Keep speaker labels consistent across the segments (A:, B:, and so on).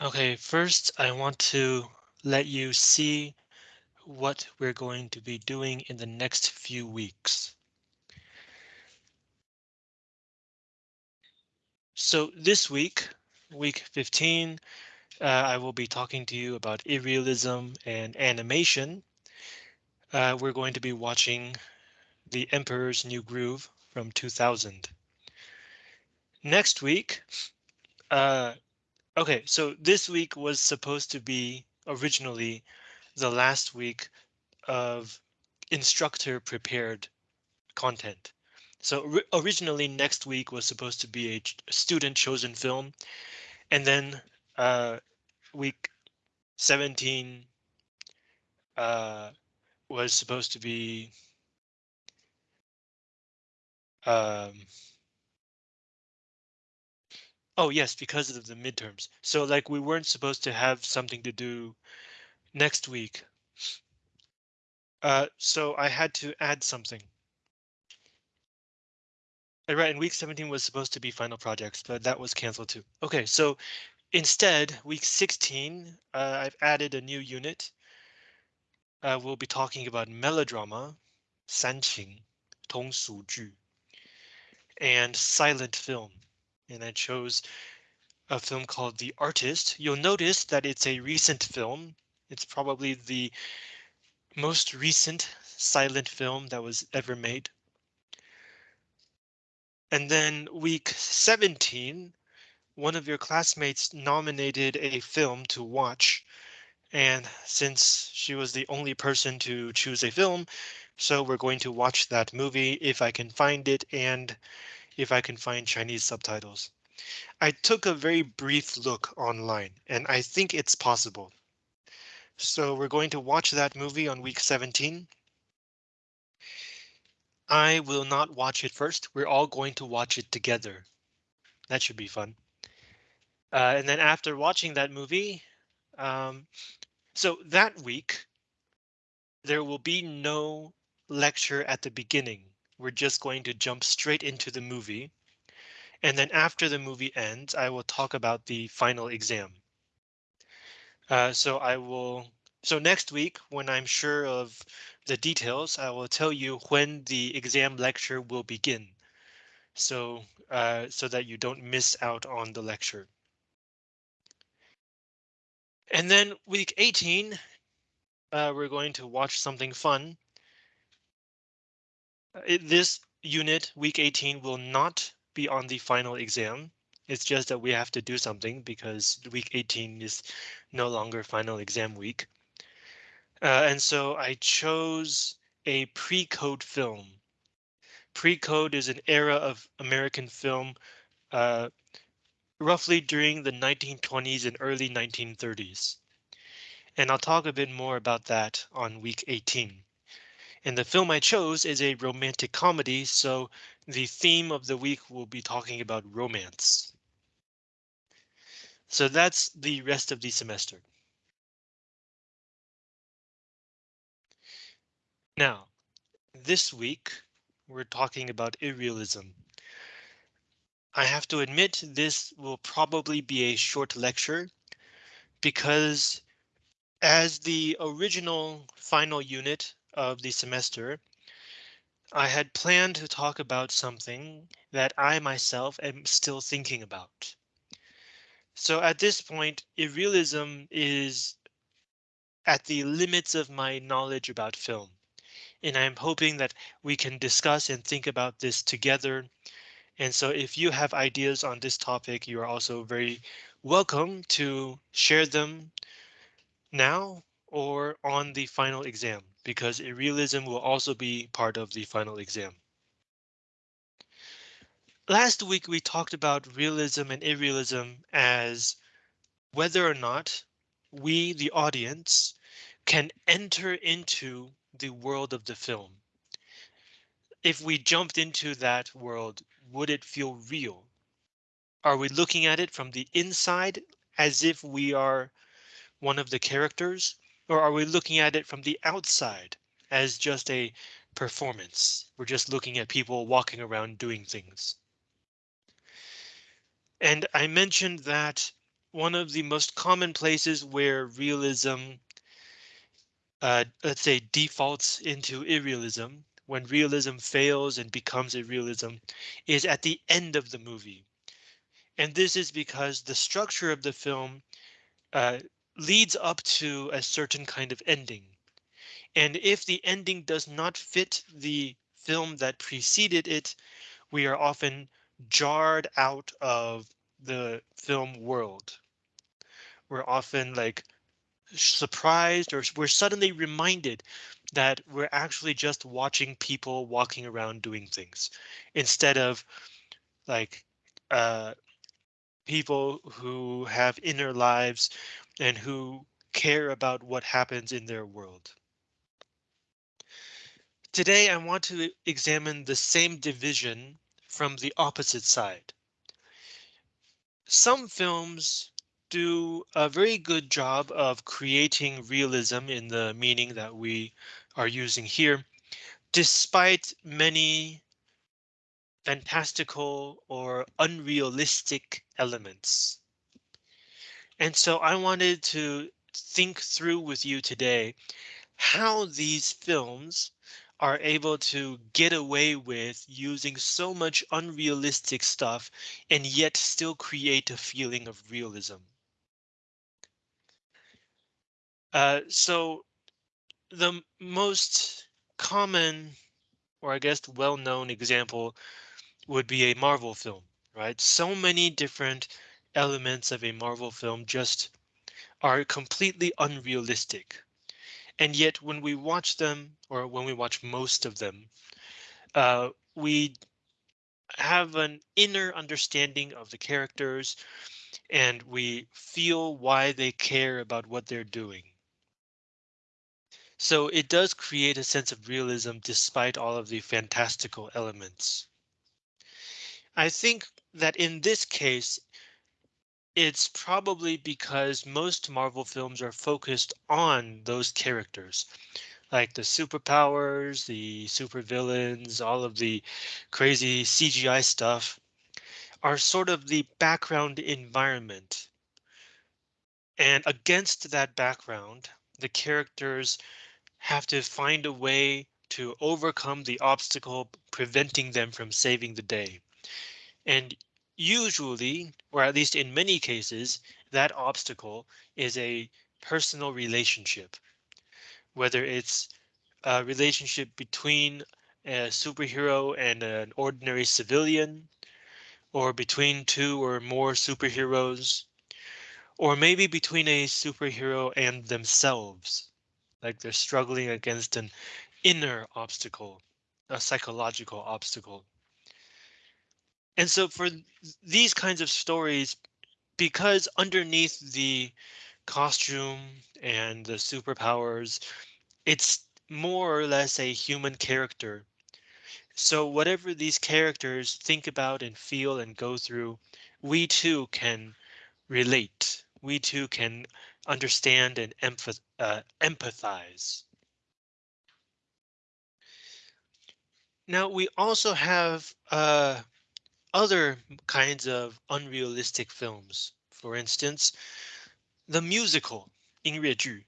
A: Okay, first I want to let you see what we're going to be doing in the next few weeks. So this week, week 15, uh, I will be talking to you about irrealism and animation. Uh, we're going to be watching The Emperor's New Groove from 2000. Next week, uh, okay, so this week was supposed to be originally the last week of instructor prepared content. So originally next week was supposed to be a student chosen film. And then uh, week 17 uh, was supposed to be um, oh yes, because of the midterms. So like we weren't supposed to have something to do next week. Uh, so I had to add something. Right, and week 17 was supposed to be final projects, but that was canceled too. Okay, so instead, week 16, uh, I've added a new unit. Uh, we'll be talking about melodrama, 煽情,通俗剧, and silent film. And I chose a film called The Artist. You'll notice that it's a recent film. It's probably the most recent silent film that was ever made. And then week 17, one of your classmates nominated a film to watch. And since she was the only person to choose a film, so we're going to watch that movie if I can find it and if I can find Chinese subtitles. I took a very brief look online and I think it's possible. So we're going to watch that movie on week 17. I will not watch it first. We're all going to watch it together. That should be fun. Uh, and then after watching that movie, um, so that week, there will be no lecture at the beginning. We're just going to jump straight into the movie. And then after the movie ends, I will talk about the final exam. Uh, so I will so next week, when I'm sure of the details, I will tell you when the exam lecture will begin. So uh, so that you don't miss out on the lecture. And then week 18, uh, we're going to watch something fun. It, this unit, week 18, will not be on the final exam. It's just that we have to do something because week 18 is no longer final exam week. Uh, and so I chose a pre-code film. Pre-code is an era of American film uh, roughly during the 1920s and early 1930s. And I'll talk a bit more about that on week 18. And the film I chose is a romantic comedy, so the theme of the week will be talking about romance. So that's the rest of the semester. Now, this week, we're talking about irrealism. I have to admit this will probably be a short lecture because as the original final unit of the semester, I had planned to talk about something that I myself am still thinking about. So at this point, irrealism is at the limits of my knowledge about film and I'm hoping that we can discuss and think about this together. And so if you have ideas on this topic, you are also very welcome to share them now or on the final exam, because irrealism will also be part of the final exam. Last week we talked about realism and irrealism as whether or not we, the audience, can enter into the world of the film. If we jumped into that world, would it feel real? Are we looking at it from the inside as if we are one of the characters? Or are we looking at it from the outside as just a performance? We're just looking at people walking around doing things. And I mentioned that one of the most common places where realism, uh, let's say, defaults into irrealism, when realism fails and becomes irrealism, is at the end of the movie. And this is because the structure of the film uh, leads up to a certain kind of ending. And if the ending does not fit the film that preceded it, we are often jarred out of the film world. We're often like surprised or we're suddenly reminded that we're actually just watching people walking around doing things instead of like uh, people who have inner lives and who care about what happens in their world. Today, I want to examine the same division from the opposite side. Some films do a very good job of creating realism in the meaning that we are using here, despite many fantastical or unrealistic elements. And so I wanted to think through with you today how these films are able to get away with using so much unrealistic stuff and yet still create a feeling of realism. Uh, so the most common or I guess well-known example would be a Marvel film, right? So many different elements of a Marvel film just are completely unrealistic. And yet when we watch them or when we watch most of them, uh, we have an inner understanding of the characters and we feel why they care about what they're doing. So it does create a sense of realism despite all of the fantastical elements. I think that in this case, it's probably because most Marvel films are focused on those characters, like the superpowers, the supervillains, all of the crazy CGI stuff are sort of the background environment. And against that background, the characters have to find a way to overcome the obstacle preventing them from saving the day. And usually, or at least in many cases, that obstacle is a personal relationship, whether it's a relationship between a superhero and an ordinary civilian, or between two or more superheroes, or maybe between a superhero and themselves, like they're struggling against an inner obstacle, a psychological obstacle. And so for these kinds of stories, because underneath the costume and the superpowers, it's more or less a human character. So whatever these characters think about and feel and go through, we too can relate. We too can understand and empath uh, empathize. Now we also have uh, other kinds of unrealistic films. For instance, the musical 音乐剧.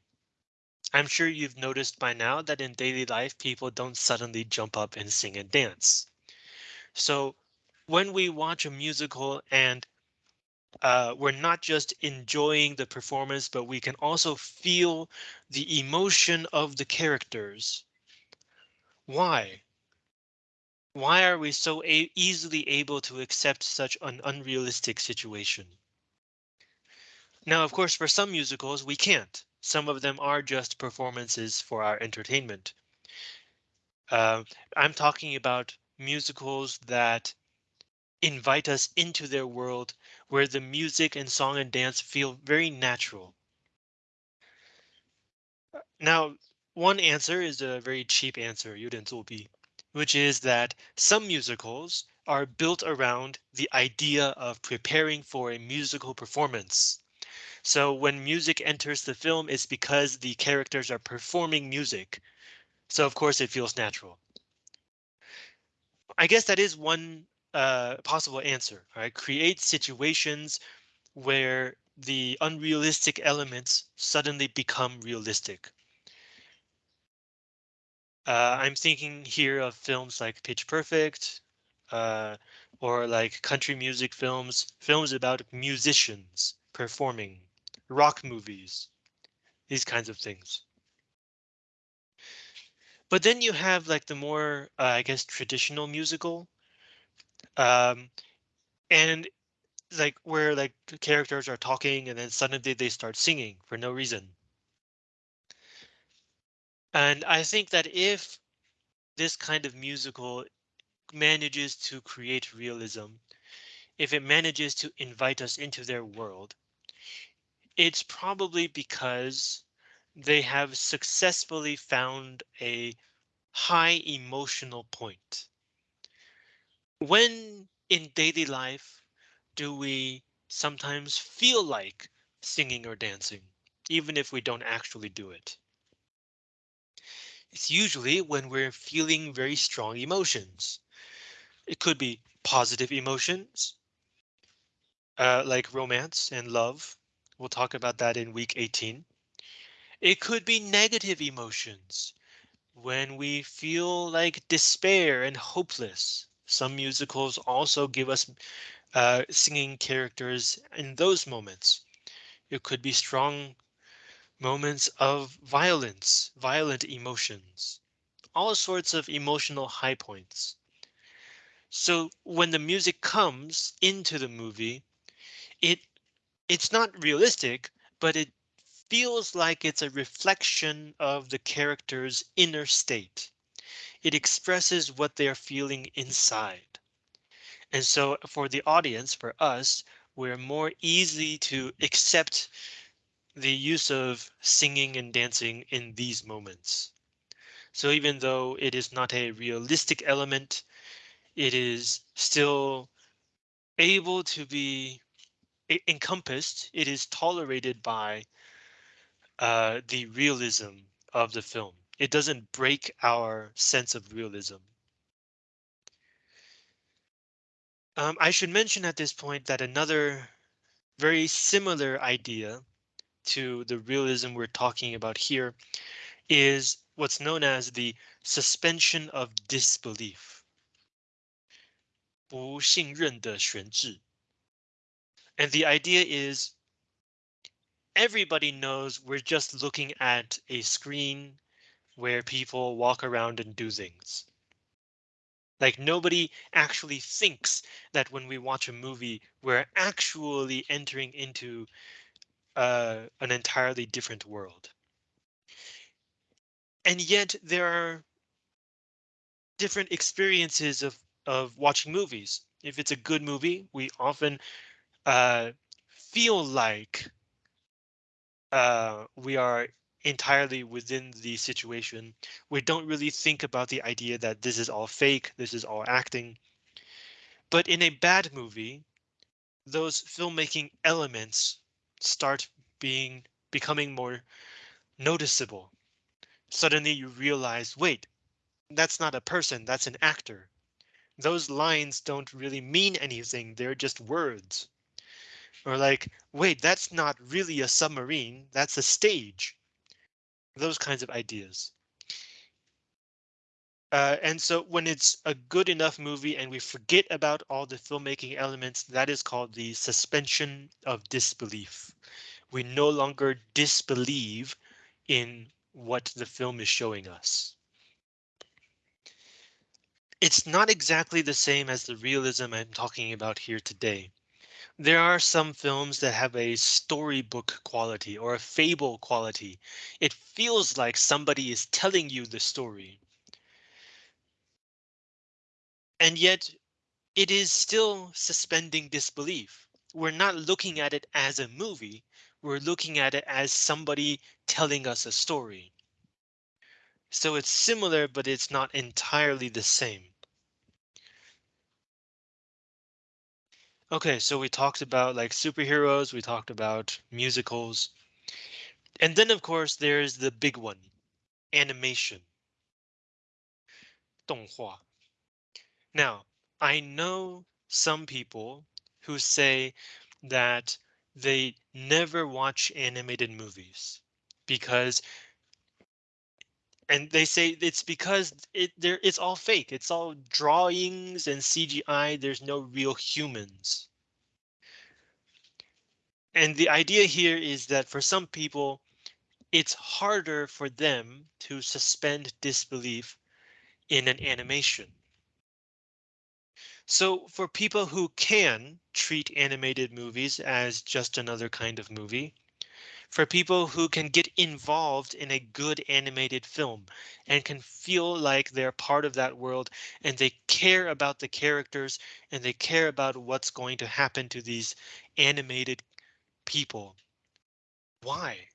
A: I'm sure you've noticed by now that in daily life, people don't suddenly jump up and sing and dance. So when we watch a musical and uh, we're not just enjoying the performance, but we can also feel the emotion of the characters. Why? Why are we so easily able to accept such an unrealistic situation? Now, of course, for some musicals, we can't. Some of them are just performances for our entertainment. Uh, I'm talking about musicals that invite us into their world where the music and song and dance feel very natural. Now, one answer is a very cheap answer, 有点作弊 which is that some musicals are built around the idea of preparing for a musical performance. So when music enters the film, it's because the characters are performing music. So of course it feels natural. I guess that is one uh, possible answer, right? Create situations where the unrealistic elements suddenly become realistic. Uh, I'm thinking here of films like Pitch Perfect, uh, or like country music films, films about musicians performing, rock movies, these kinds of things. But then you have like the more, uh, I guess, traditional musical. Um, and like where like characters are talking and then suddenly they start singing for no reason. And I think that if this kind of musical manages to create realism, if it manages to invite us into their world, it's probably because they have successfully found a high emotional point. When in daily life do we sometimes feel like singing or dancing, even if we don't actually do it? It's usually when we're feeling very strong emotions. It could be positive emotions, uh, like romance and love. We'll talk about that in week 18. It could be negative emotions when we feel like despair and hopeless. Some musicals also give us uh, singing characters in those moments. It could be strong moments of violence, violent emotions, all sorts of emotional high points. So when the music comes into the movie, it it's not realistic, but it feels like it's a reflection of the character's inner state. It expresses what they're feeling inside. And so for the audience, for us, we're more easy to accept the use of singing and dancing in these moments. So even though it is not a realistic element, it is still able to be encompassed. It is tolerated by uh, the realism of the film. It doesn't break our sense of realism. Um, I should mention at this point that another very similar idea to the realism we're talking about here is what's known as the suspension of disbelief. 不信任的悬置. And the idea is everybody knows we're just looking at a screen where people walk around and do things. Like nobody actually thinks that when we watch a movie, we're actually entering into uh, an entirely different world. And yet there are different experiences of of watching movies. If it's a good movie, we often uh, feel like uh, we are entirely within the situation. We don't really think about the idea that this is all fake, this is all acting. But in a bad movie, those filmmaking elements start being becoming more noticeable. Suddenly you realize, wait, that's not a person, that's an actor. Those lines don't really mean anything, they're just words. Or like, wait, that's not really a submarine, that's a stage. Those kinds of ideas. Uh, and so when it's a good enough movie and we forget about all the filmmaking elements, that is called the suspension of disbelief. We no longer disbelieve in what the film is showing us. It's not exactly the same as the realism I'm talking about here today. There are some films that have a storybook quality or a fable quality. It feels like somebody is telling you the story. And yet it is still suspending disbelief. We're not looking at it as a movie. We're looking at it as somebody telling us a story. So it's similar, but it's not entirely the same. Okay, so we talked about like superheroes, we talked about musicals. And then of course there's the big one, animation. 动画. Now, I know some people who say that they never watch animated movies because and they say it's because it there it's all fake. It's all drawings and CGI. There's no real humans. And the idea here is that for some people, it's harder for them to suspend disbelief in an animation. So for people who can treat animated movies as just another kind of movie, for people who can get involved in a good animated film and can feel like they're part of that world and they care about the characters and they care about what's going to happen to these animated people. Why?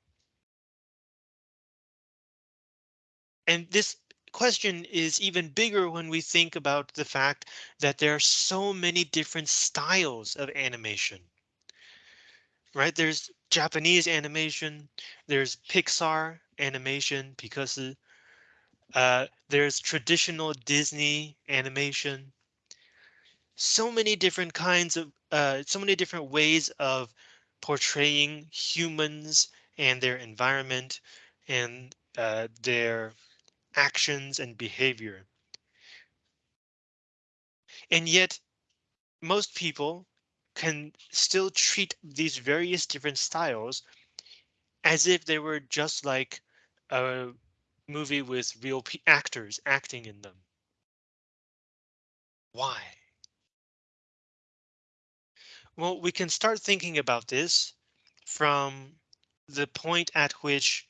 A: And this question is even bigger when we think about the fact that there are so many different styles of animation. Right, there's Japanese animation, there's Pixar animation because uh, there's traditional Disney animation. So many different kinds of uh, so many different ways of portraying humans and their environment and uh, their actions and behavior. And yet most people can still treat these various different styles as if they were just like a movie with real actors acting in them. Why? Well, we can start thinking about this from the point at which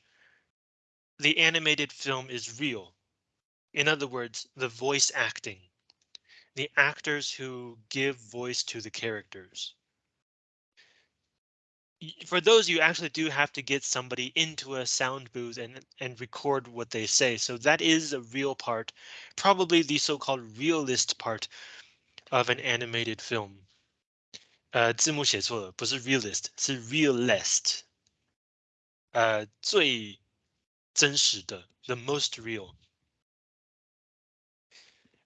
A: the animated film is real. In other words, the voice acting, the actors who give voice to the characters. For those, you actually do have to get somebody into a sound booth and, and record what they say. So that is a real part, probably the so-called realest part of an animated film. Uh, 呃，字幕写错了，不是 realist，是 realest。呃，最真实的，the most real.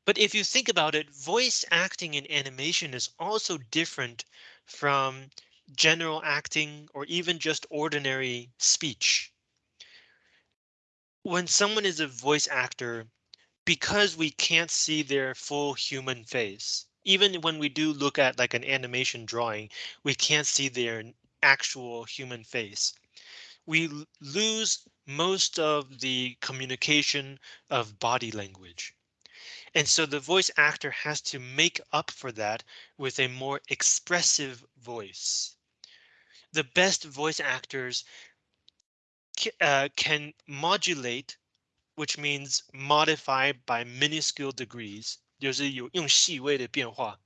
A: But if you think about it, voice acting in animation is also different from general acting or even just ordinary speech. When someone is a voice actor, because we can't see their full human face, even when we do look at like an animation drawing, we can't see their actual human face. We lose most of the communication of body language. And so the voice actor has to make up for that with a more expressive voice. The best voice actors uh, can modulate, which means modify by minuscule degrees, 就是有用细微的变化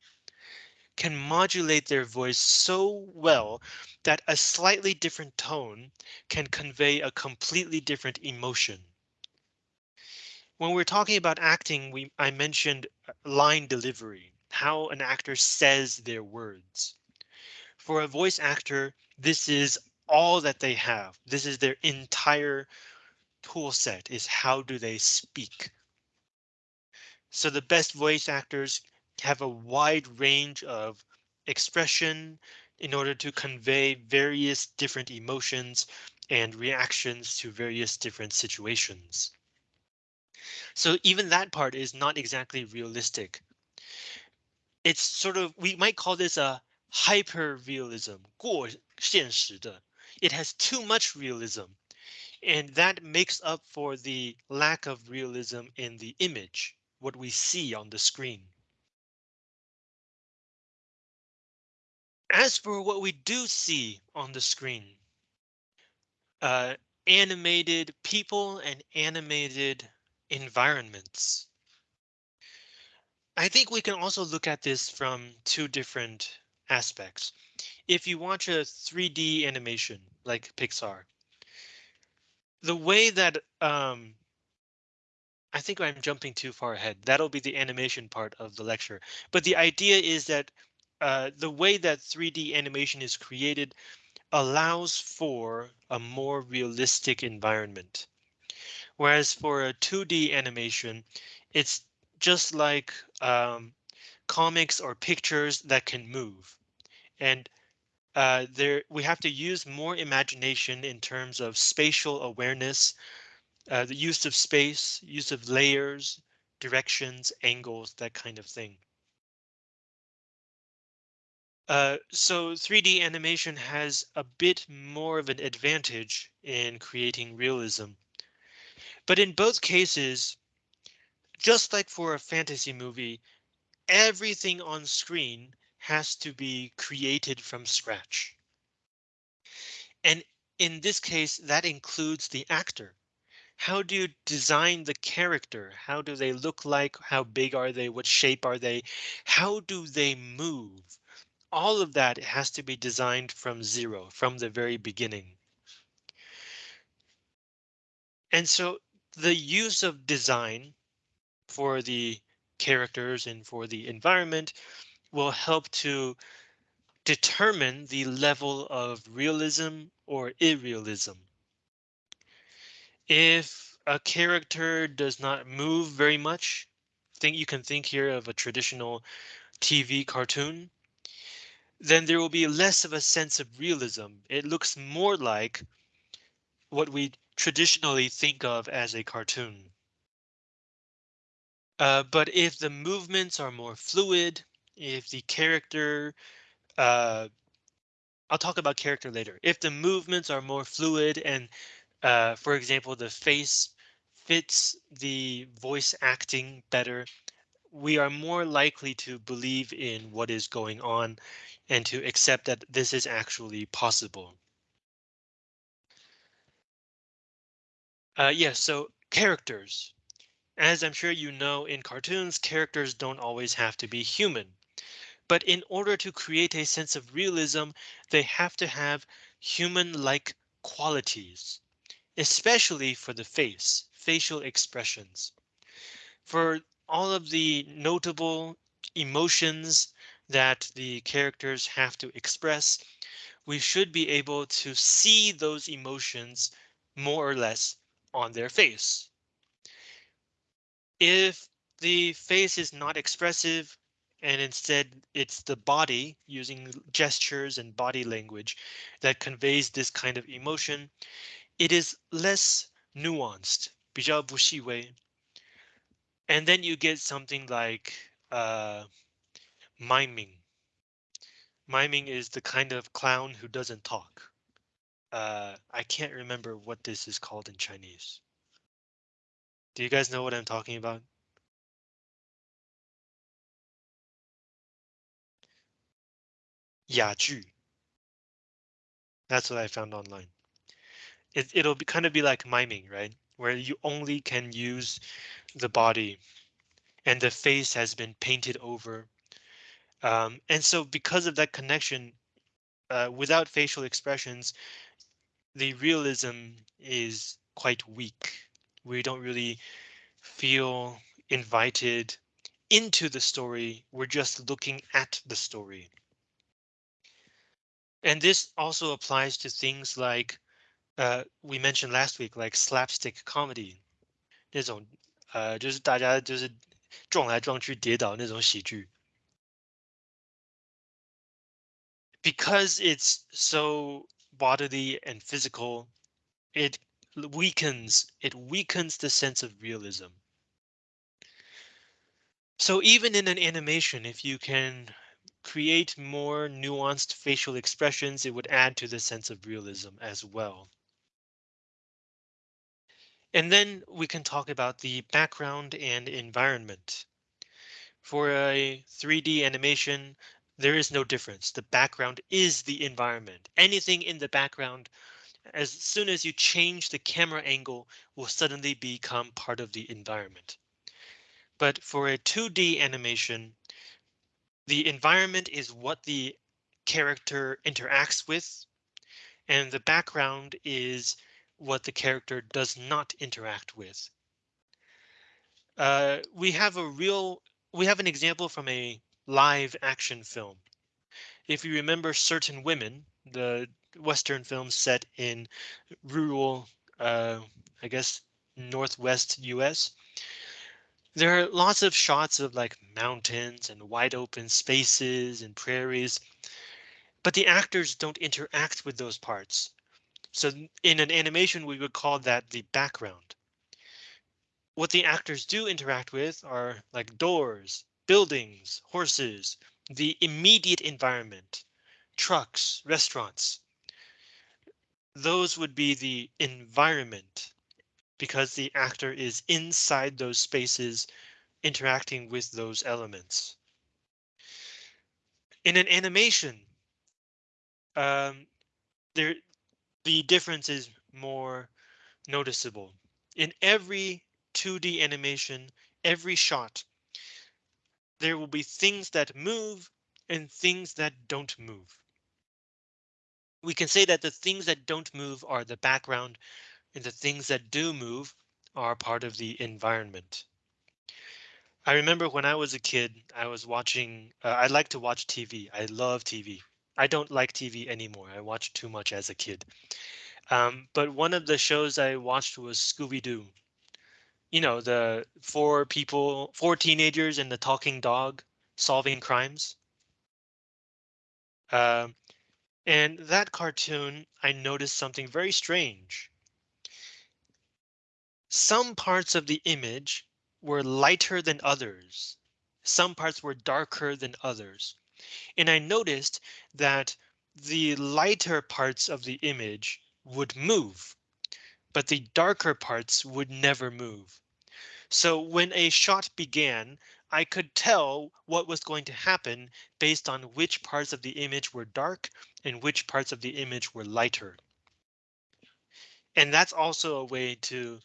A: can modulate their voice so well that a slightly different tone can convey a completely different emotion. When we're talking about acting, we I mentioned uh, line delivery, how an actor says their words. For a voice actor, this is all that they have. This is their entire tool set is how do they speak. So the best voice actors have a wide range of expression in order to convey various different emotions and reactions to various different situations. So even that part is not exactly realistic. It's sort of we might call this a hyper realism, 过现实的. It has too much realism, and that makes up for the lack of realism in the image, what we see on the screen. As for what we do see on the screen, uh, animated people and animated environments. I think we can also look at this from two different aspects. If you watch a 3D animation like Pixar, the way that um, I think I'm jumping too far ahead. That'll be the animation part of the lecture. But the idea is that uh, the way that 3D animation is created allows for a more realistic environment. Whereas for a 2D animation, it's just like um, comics or pictures that can move. And Uh, there we have to use more imagination in terms of spatial awareness, uh, the use of space, use of layers, directions, angles, that kind of thing. Uh, so 3D animation has a bit more of an advantage in creating realism. But in both cases, just like for a fantasy movie, everything on screen has to be created from scratch. And in this case, that includes the actor. How do you design the character? How do they look like? How big are they? What shape are they? How do they move? All of that has to be designed from zero, from the very beginning. And so the use of design for the characters and for the environment will help to determine the level of realism or irrealism. If a character does not move very much, think you can think here of a traditional TV cartoon, then there will be less of a sense of realism. It looks more like what we traditionally think of as a cartoon. Uh, but if the movements are more fluid, if the character, uh, I'll talk about character later. If the movements are more fluid and, uh, for example, the face fits the voice acting better, we are more likely to believe in what is going on and to accept that this is actually possible. Uh, yes, yeah, so characters. As I'm sure you know, in cartoons, characters don't always have to be human. But in order to create a sense of realism, they have to have human-like qualities, especially for the face, facial expressions. For all of the notable emotions that the characters have to express, we should be able to see those emotions more or less on their face. If the face is not expressive and instead it's the body using gestures and body language that conveys this kind of emotion, it is less nuanced, 比较不细微. and then you get something like uh, miming. Miming is the kind of clown who doesn't talk. Uh, I can't remember what this is called in Chinese. Do you guys know what I'm talking about? Yaju. That's what I found online. It, it'll be kind of be like miming, right? Where you only can use the body and the face has been painted over. Um, and so because of that connection, uh, without facial expressions, the realism is quite weak we don't really feel invited into the story. We're just looking at the story. And this also applies to things like uh, we mentioned last week, like slapstick comedy. 那种呃，就是大家就是撞来撞去、跌倒那种喜剧。Because it's so bodily and physical, it weakens it weakens the sense of realism. So even in an animation, if you can create more nuanced facial expressions, it would add to the sense of realism as well. And then we can talk about the background and environment. For a 3D animation, there is no difference. The background is the environment. Anything in the background as soon as you change the camera angle will suddenly become part of the environment. But for a 2D animation, the environment is what the character interacts with, and the background is what the character does not interact with. Uh, we have a real, we have an example from a live action film. If you remember certain women, the Western films set in rural, uh, I guess, Northwest US. There are lots of shots of like mountains and wide open spaces and prairies. but the actors don't interact with those parts. So in an animation, we would call that the background. What the actors do interact with are like doors, buildings, horses, the immediate environment, trucks, restaurants. Those would be the environment because the actor is inside those spaces interacting with those elements. In an animation, um, there the difference is more noticeable. In every 2D animation, every shot, there will be things that move and things that don't move. We can say that the things that don't move are the background and the things that do move are part of the environment. I remember when I was a kid, I was watching, uh, I like to watch TV. I love TV. I don't like TV anymore. I watched too much as a kid. Um, but one of the shows I watched was Scooby Doo. You know, the four people, four teenagers and the talking dog solving crimes. Uh, and that cartoon, I noticed something very strange. Some parts of the image were lighter than others. Some parts were darker than others. And I noticed that the lighter parts of the image would move, but the darker parts would never move. So when a shot began, I could tell what was going to happen based on which parts of the image were dark and which parts of the image were lighter. And that's also a way to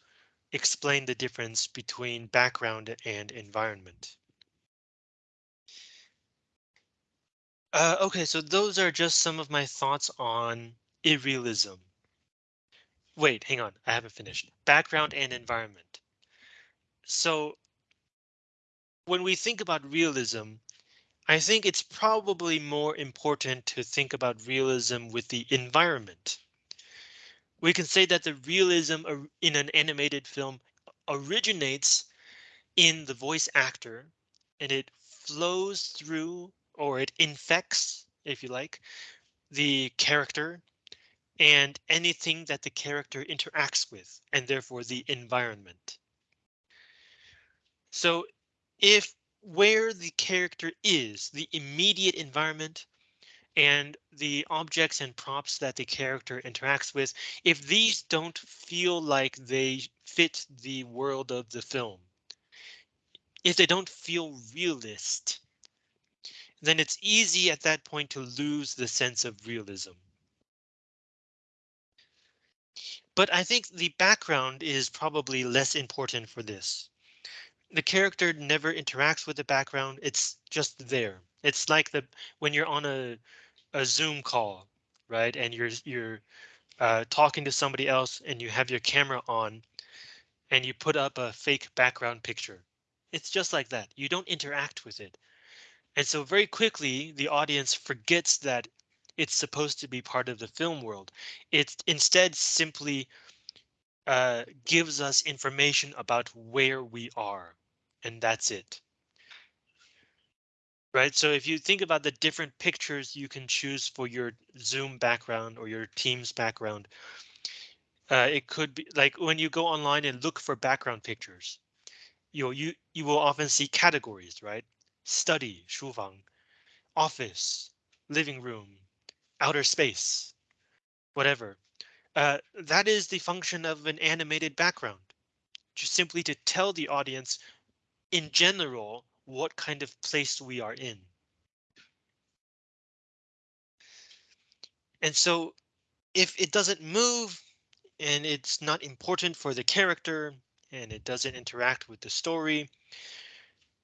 A: explain the difference between background and environment. Uh, OK, so those are just some of my thoughts on irrealism. Wait, hang on, I haven't finished. Background and environment. So when we think about realism, I think it's probably more important to think about realism with the environment. We can say that the realism in an animated film originates in the voice actor and it flows through or it infects, if you like, the character and anything that the character interacts with and therefore the environment. So if where the character is the immediate environment and the objects and props that the character interacts with, if these don't feel like they fit the world of the film, if they don't feel realist, then it's easy at that point to lose the sense of realism. But I think the background is probably less important for this. The character never interacts with the background. It's just there. It's like the when you're on a a Zoom call, right? And you're you're uh, talking to somebody else and you have your camera on and you put up a fake background picture. It's just like that. You don't interact with it. And so very quickly, the audience forgets that it's supposed to be part of the film world. It instead simply uh, gives us information about where we are, and that's it right? So if you think about the different pictures you can choose for your Zoom background or your Teams background, uh, it could be like when you go online and look for background pictures, you you you will often see categories, right? Study, 书房, office, living room, outer space, whatever. Uh, that is the function of an animated background, just simply to tell the audience in general what kind of place we are in. And so if it doesn't move and it's not important for the character and it doesn't interact with the story,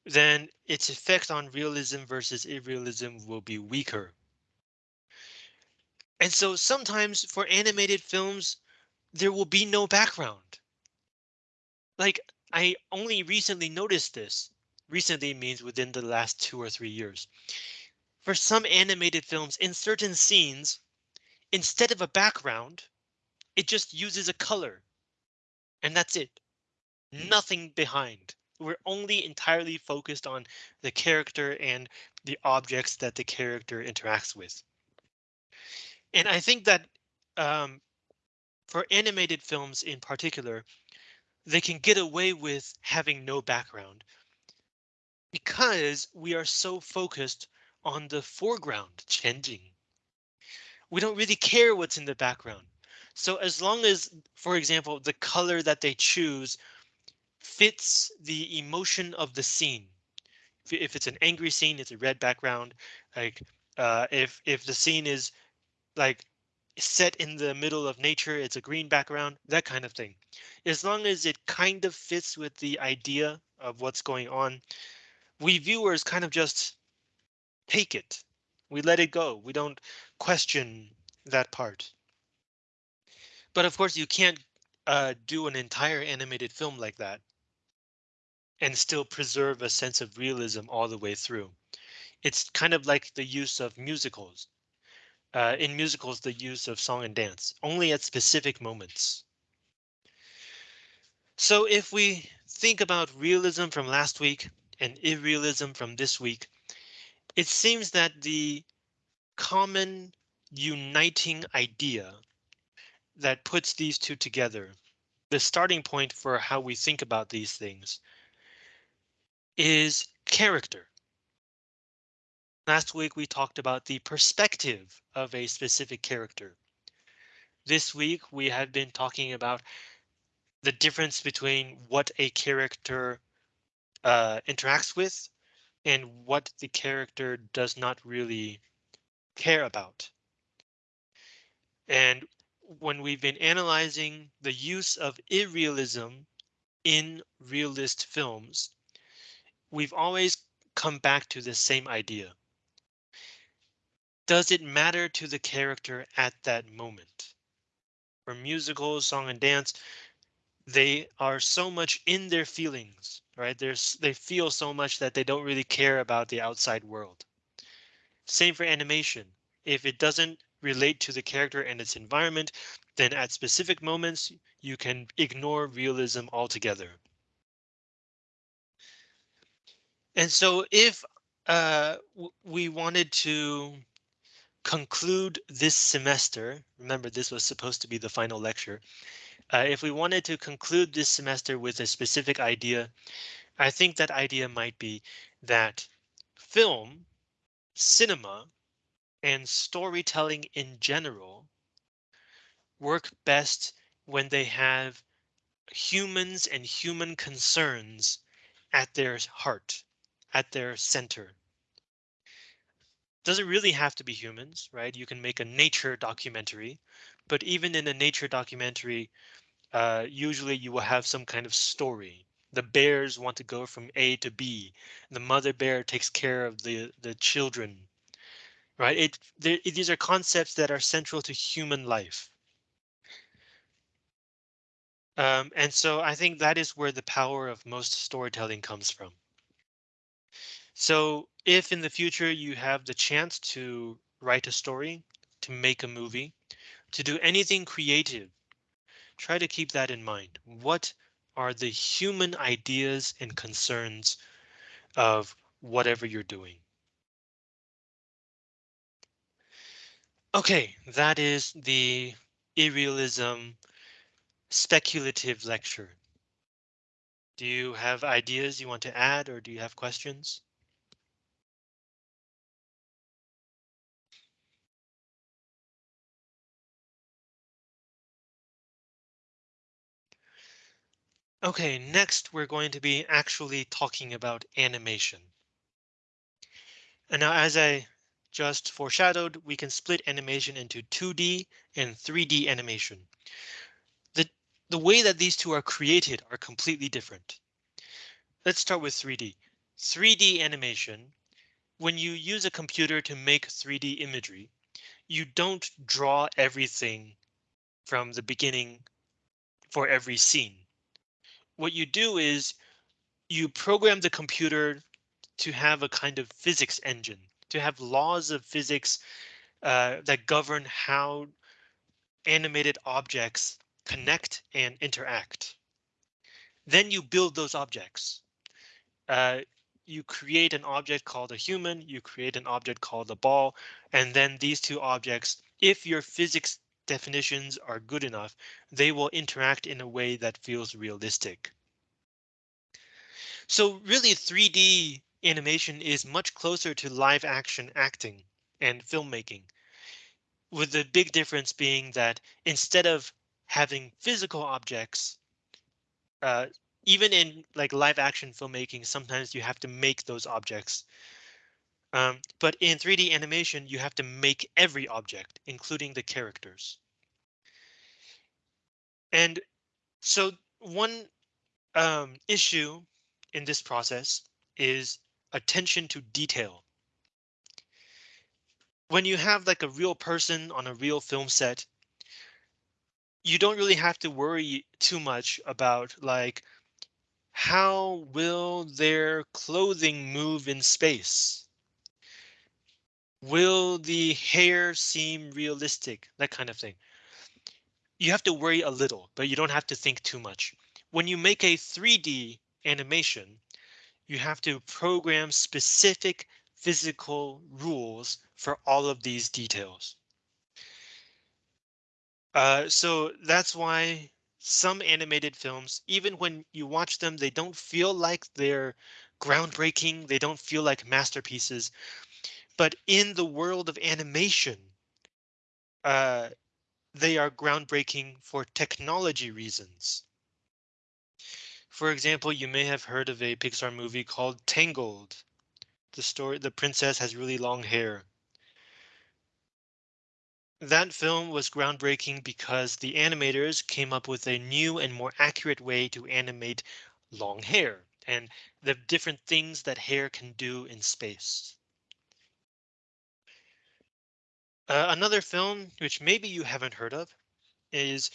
A: then its effect on realism versus irrealism will be weaker. And so sometimes for animated films, there will be no background. Like I only recently noticed this recently means within the last two or three years. For some animated films, in certain scenes, instead of a background, it just uses a color. And that's it. Hmm. Nothing behind. We're only entirely focused on the character and the objects that the character interacts with. And I think that um, for animated films in particular, they can get away with having no background because we are so focused on the foreground changing. We don't really care what's in the background. So as long as, for example, the color that they choose fits the emotion of the scene. If it's an angry scene, it's a red background. Like uh, if if the scene is like set in the middle of nature, it's a green background, that kind of thing. As long as it kind of fits with the idea of what's going on, we viewers kind of just take it. We let it go. We don't question that part. But of course, you can't uh, do an entire animated film like that and still preserve a sense of realism all the way through. It's kind of like the use of musicals. Uh, in musicals, the use of song and dance only at specific moments. So if we think about realism from last week and irrealism from this week, it seems that the common uniting idea that puts these two together, the starting point for how we think about these things, is character. Last week we talked about the perspective of a specific character. This week we have been talking about the difference between what a character uh, interacts with and what the character does not really care about. And when we've been analyzing the use of irrealism in realist films, we've always come back to the same idea. Does it matter to the character at that moment? For musicals, song and dance, they are so much in their feelings, right? There's they feel so much that they don't really care about the outside world. Same for animation. If it doesn't relate to the character and its environment, then at specific moments you can ignore realism altogether. And so if uh, we wanted to conclude this semester, remember this was supposed to be the final lecture, uh, if we wanted to conclude this semester with a specific idea, I think that idea might be that film, cinema, and storytelling in general work best when they have humans and human concerns at their heart, at their center. Doesn't really have to be humans, right? You can make a nature documentary, but even in a nature documentary, uh, usually you will have some kind of story. The bears want to go from A to B. The mother bear takes care of the the children. Right? It, it these are concepts that are central to human life. Um, and so I think that is where the power of most storytelling comes from. So if in the future you have the chance to write a story, to make a movie, to do anything creative try to keep that in mind. What are the human ideas and concerns of whatever you're doing? OK, that is the irrealism speculative lecture. Do you have ideas you want to add or do you have questions? OK, next we're going to be actually talking about animation. And now as I just foreshadowed, we can split animation into 2D and 3D animation. The, the way that these two are created are completely different. Let's start with 3D. 3D animation, when you use a computer to make 3D imagery, you don't draw everything from the beginning for every scene what you do is you program the computer to have a kind of physics engine, to have laws of physics uh, that govern how animated objects connect and interact. Then you build those objects. Uh, you create an object called a human, you create an object called a ball, and then these two objects, if your physics definitions are good enough, they will interact in a way that feels realistic. So really 3D animation is much closer to live action acting and filmmaking. With the big difference being that instead of having physical objects, uh, even in like live action filmmaking, sometimes you have to make those objects. Um, but in 3D animation, you have to make every object, including the characters. And so one um, issue in this process is attention to detail. When you have like a real person on a real film set, you don't really have to worry too much about like how will their clothing move in space? Will the hair seem realistic? That kind of thing. You have to worry a little, but you don't have to think too much. When you make a 3D animation, you have to program specific physical rules for all of these details. Uh, so that's why some animated films, even when you watch them, they don't feel like they're groundbreaking. They don't feel like masterpieces. But in the world of animation, uh, they are groundbreaking for technology reasons. For example, you may have heard of a Pixar movie called Tangled. The story, the princess has really long hair. That film was groundbreaking because the animators came up with a new and more accurate way to animate long hair and the different things that hair can do in space. Uh, another film, which maybe you haven't heard of, is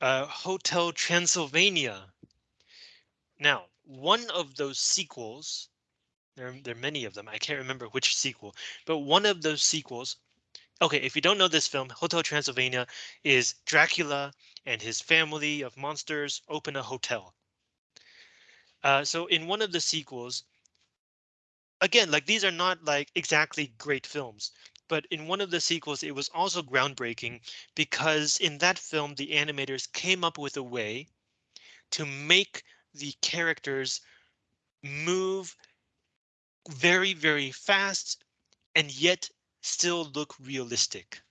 A: uh, Hotel Transylvania now, one of those sequels, there, there are many of them. I can't remember which sequel, but one of those sequels. OK, if you don't know this film, Hotel Transylvania is Dracula and his family of monsters open a hotel. Uh, so in one of the sequels, again, like these are not like exactly great films, but in one of the sequels, it was also groundbreaking because in that film, the animators came up with a way to make the characters move very, very fast and yet still look realistic.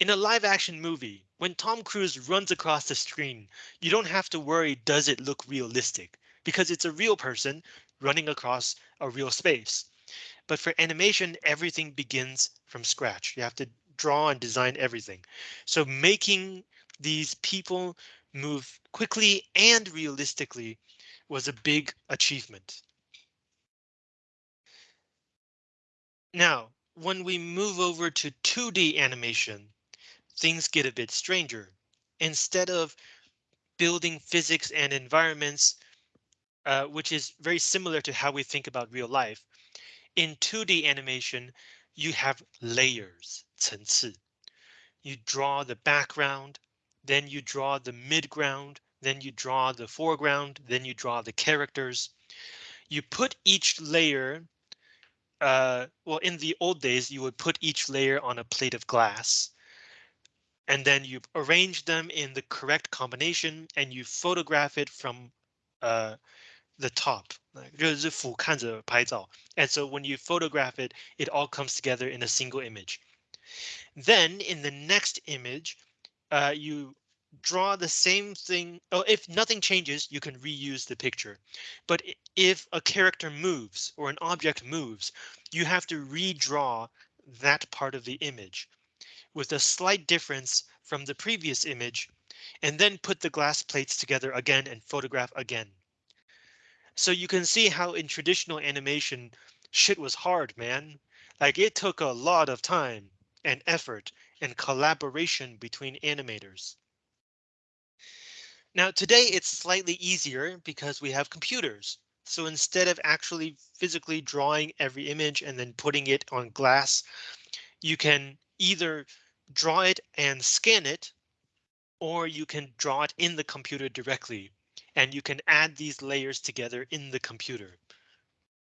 A: In a live action movie, when Tom Cruise runs across the screen, you don't have to worry does it look realistic because it's a real person running across a real space. But for animation, everything begins from scratch. You have to draw and design everything. So making these people move quickly and realistically was a big achievement. Now, when we move over to 2D animation, things get a bit stranger. Instead of building physics and environments, uh, which is very similar to how we think about real life, in 2D animation, you have layers, 层次. You draw the background, then you draw the midground, then you draw the foreground, then you draw the characters. You put each layer, uh, well, in the old days, you would put each layer on a plate of glass. And then you arrange them in the correct combination and you photograph it from uh, the top. And so when you photograph it, it all comes together in a single image. Then in the next image, uh, you draw the same thing. Oh, if nothing changes, you can reuse the picture. But if a character moves or an object moves, you have to redraw that part of the image with a slight difference from the previous image and then put the glass plates together again and photograph again. So you can see how in traditional animation shit was hard, man. Like it took a lot of time and effort and collaboration between animators. Now today it's slightly easier because we have computers. So instead of actually physically drawing every image and then putting it on glass, you can either draw it and scan it, or you can draw it in the computer directly, and you can add these layers together in the computer.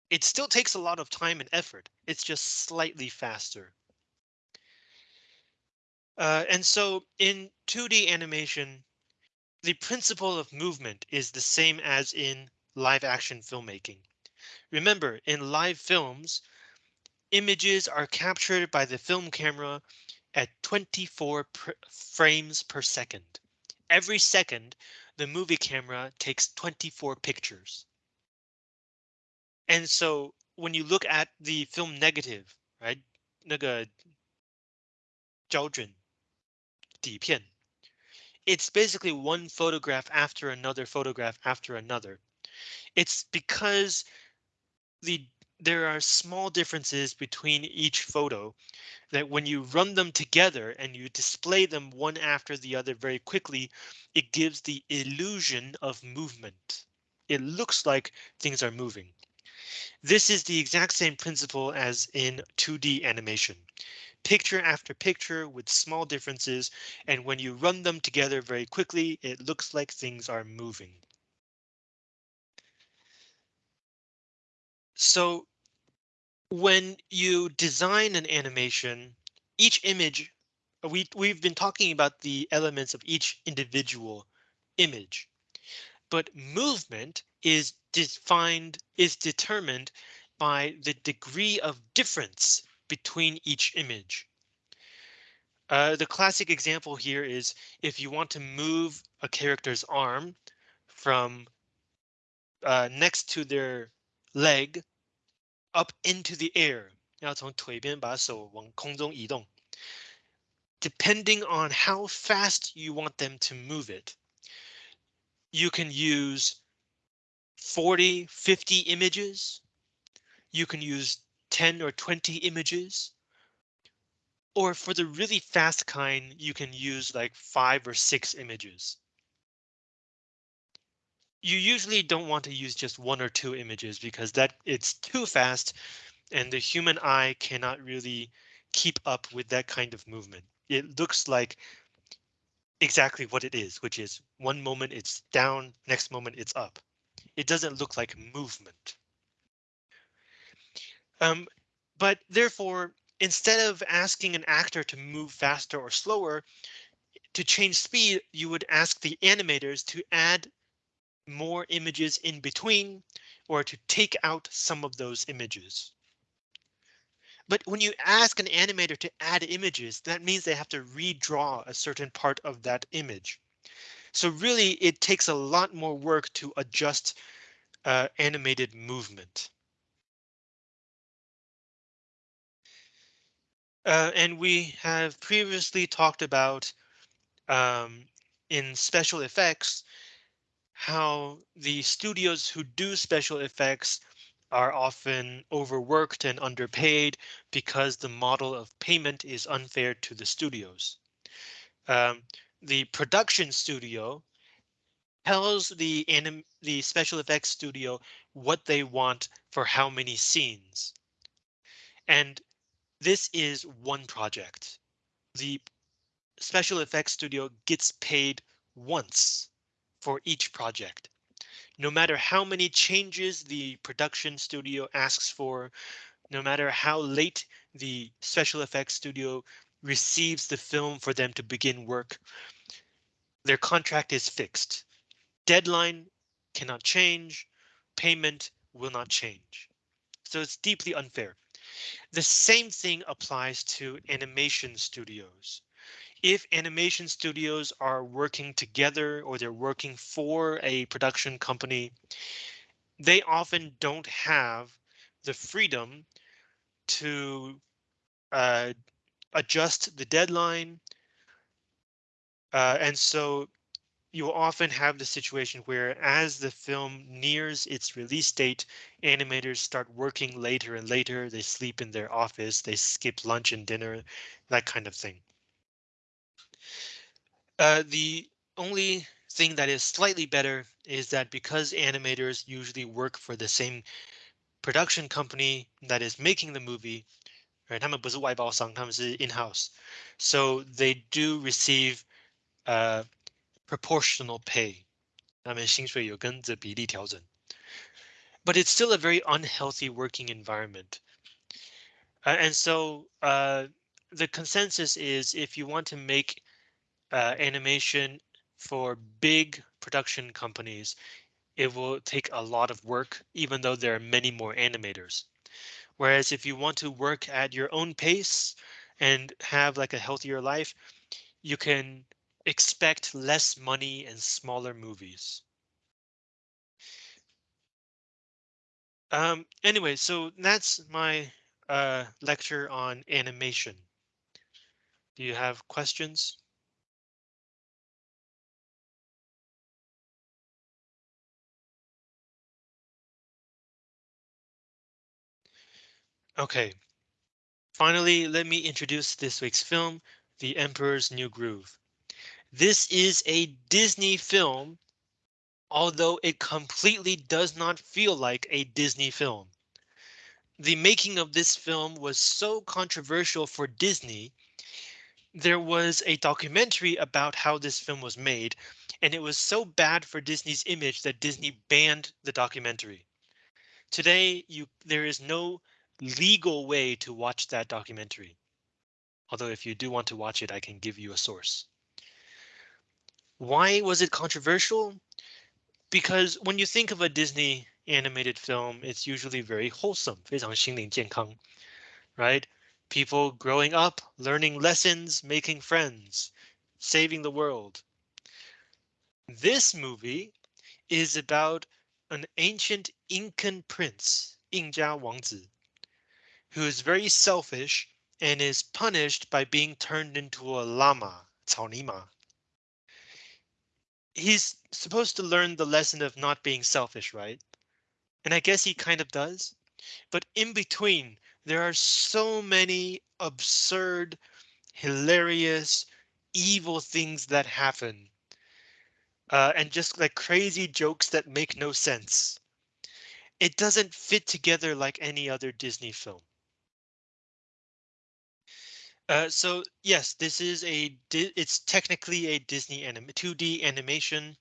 A: It still takes a lot of time and effort. It's just slightly faster. Uh, and so in 2D animation, the principle of movement is the same as in live action filmmaking. Remember, in live films, images are captured by the film camera at 24 frames per second. Every second, the movie camera takes 24 pictures. And so when you look at the film negative, right? 那个胶卷底片 it's basically one photograph after another photograph after another. It's because the there are small differences between each photo that when you run them together and you display them one after the other very quickly, it gives the illusion of movement. It looks like things are moving. This is the exact same principle as in 2D animation. Picture after picture with small differences, and when you run them together very quickly, it looks like things are moving. So when you design an animation, each image, we, we've been talking about the elements of each individual image, but movement is defined, is determined by the degree of difference between each image. Uh, the classic example here is if you want to move a character's arm from uh, next to their leg up into the air. Depending on how fast you want them to move it, you can use 40, 50 images. You can use 10 or 20 images. Or for the really fast kind, you can use like five or six images you usually don't want to use just one or two images because that it's too fast and the human eye cannot really keep up with that kind of movement. It looks like exactly what it is, which is one moment it's down, next moment it's up. It doesn't look like movement. Um, but therefore, instead of asking an actor to move faster or slower, to change speed, you would ask the animators to add more images in between or to take out some of those images. But when you ask an animator to add images, that means they have to redraw a certain part of that image. So really, it takes a lot more work to adjust uh, animated movement. Uh, and we have previously talked about um, in special effects, how the studios who do special effects are often overworked and underpaid because the model of payment is unfair to the studios. Um, the production studio tells the anim the special effects studio what they want for how many scenes. And this is one project. The special effects studio gets paid once for each project. No matter how many changes the production studio asks for, no matter how late the special effects studio receives the film for them to begin work, their contract is fixed. Deadline cannot change, payment will not change. So it's deeply unfair. The same thing applies to animation studios if animation studios are working together or they're working for a production company, they often don't have the freedom to uh, adjust the deadline. Uh, and so you'll often have the situation where as the film nears its release date, animators start working later and later. They sleep in their office, they skip lunch and dinner, that kind of thing. Uh, the only thing that is slightly better is that because animators usually work for the same production company that is making the movie, right? 他们不是外包商，他们是 in-house. So they do receive uh, proportional pay. 他们薪水有跟着比例调整。 but it's still a very unhealthy working environment. Uh, and so uh, the consensus is if you want to make uh, animation for big production companies, it will take a lot of work, even though there are many more animators. Whereas if you want to work at your own pace and have like a healthier life, you can expect less money and smaller movies. Um, anyway, so that's my uh, lecture on animation. Do you have questions? Okay. Finally, let me introduce this week's film, The Emperor's New Groove. This is a Disney film, although it completely does not feel like a Disney film. The making of this film was so controversial for Disney. There was a documentary about how this film was made, and it was so bad for Disney's image that Disney banned the documentary. Today, you there is no legal way to watch that documentary. Although if you do want to watch it, I can give you a source. Why was it controversial? Because when you think of a Disney animated film, it's usually very wholesome, 非常心灵健康, right? People growing up, learning lessons, making friends, saving the world. This movie is about an ancient Incan prince, 印加王子, who is very selfish and is punished by being turned into a llama, Taonima. He's supposed to learn the lesson of not being selfish, right? And I guess he kind of does. But in between, there are so many absurd, hilarious, evil things that happen. Uh, and just like crazy jokes that make no sense. It doesn't fit together like any other Disney film. Uh, so yes, this is a it's technically a Disney anim 2D animation.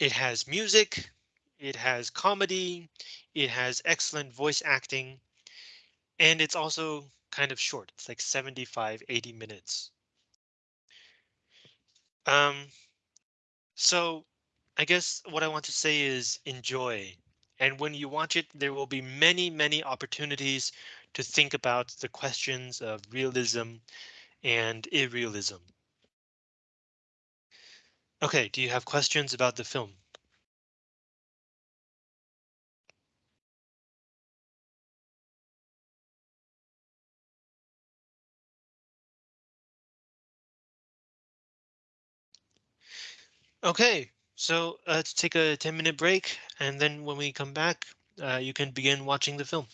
A: It has music, it has comedy, it has excellent voice acting, and it's also kind of short. It's like 75, 80 minutes. Um, so I guess what I want to say is enjoy. And when you watch it, there will be many, many opportunities to think about the questions of realism and irrealism. OK, do you have questions about the film? OK, so uh, let's take a 10 minute break and then when we come back, uh, you can begin watching the film.